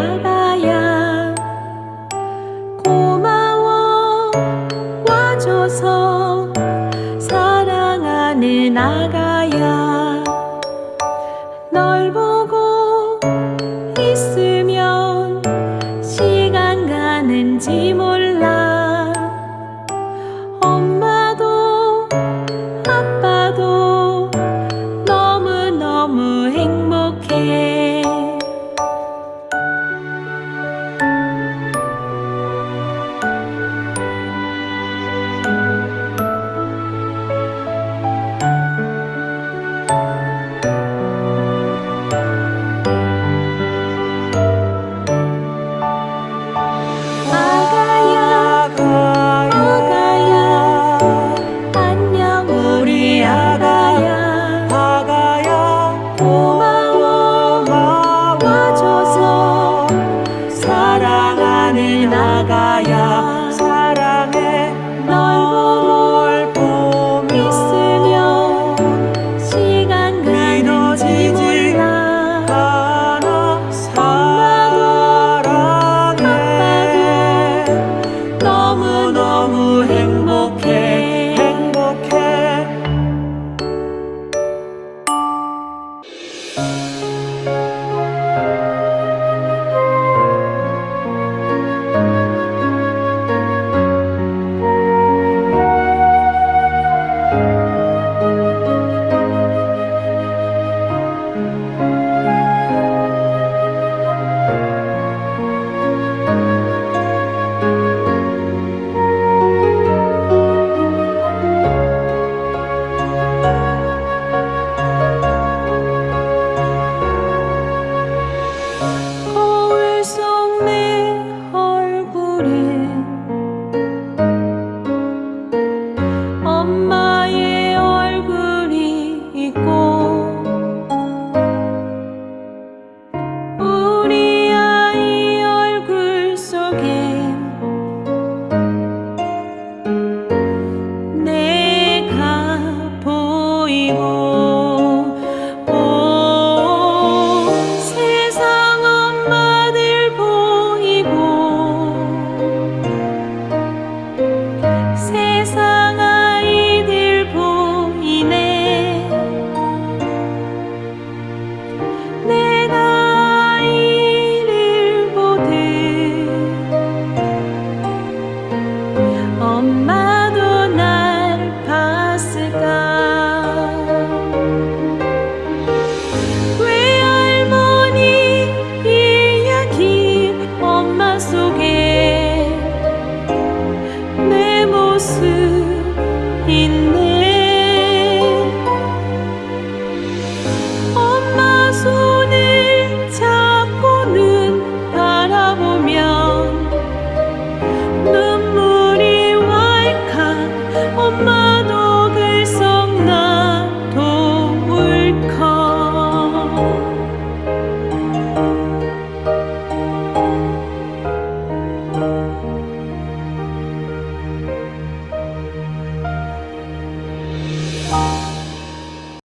나가야 고마워 와줘서 사랑하는 나가야 널 보고 있으면 시간 가는지 모르 엄마의 얼굴이 있고 우리 아이 얼굴 속에 내가 보이고